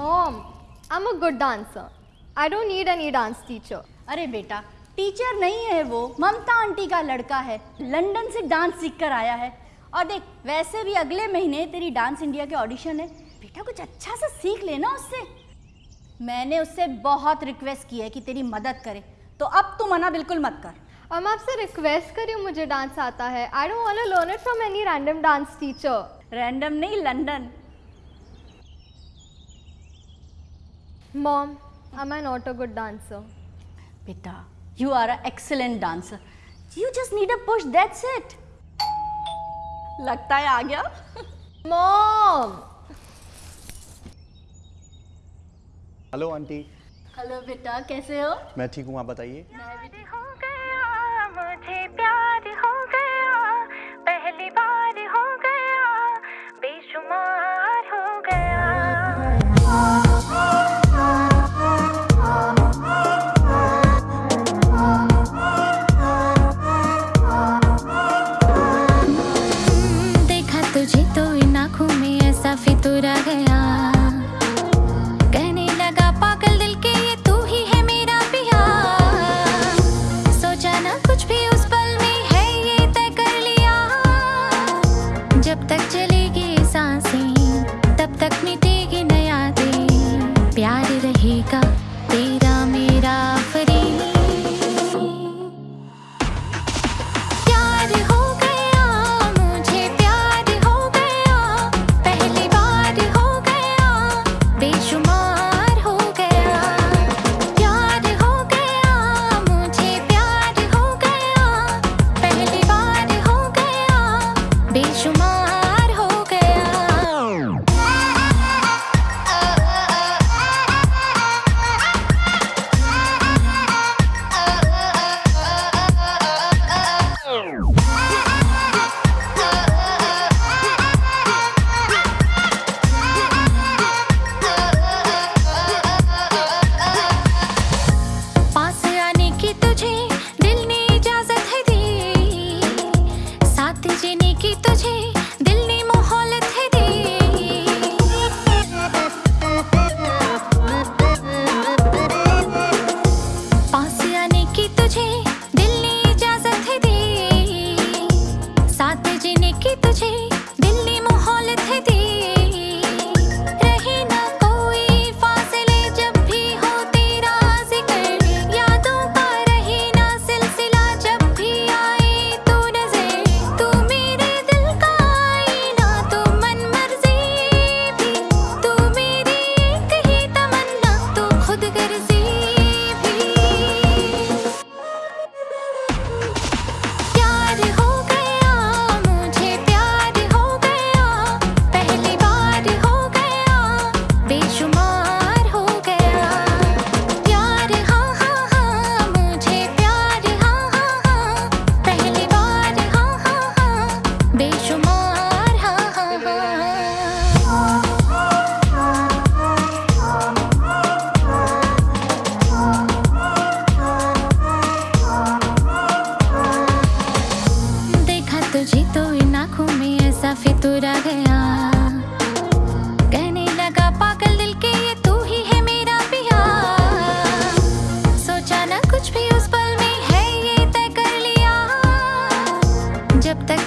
Mom, I'm a good dancer. I don't need any dance teacher. अरे बेटा teacher नहीं है वो ममता आंटी का लड़का है लंदन से डांस सीख कर आया है। और देख वैसे भी अगले महीने तेरी डांस इंडिया के ऑडिशन है। बेटा कुछ अच्छा सा सीख लेना उससे। मैंने उससे बहुत रिक्वेस्ट की है कि तेरी मदद करे तो अब तू मना बिल्कुल मत कर। हम आपसे रिक्वेस्ट करी हूँ मुझे डांस आता है। I don't want to learn it from any random dance teacher random नहीं London mom am I not a good dancer? Beta, you are an excellent dancer. You just need a push, that's it. लगता है आ गया Mom! Hello aunty hello बेटा कैसे हो मैं ठीक हूँ आप बताइए मैं भी ठीक गया में ऐसा फितूरा गया कहने लगा, पागल दिल के ये तू ही है मेरा पिया। सोचा कुछ भी उस पल में है ये तय कर लिया। जब तक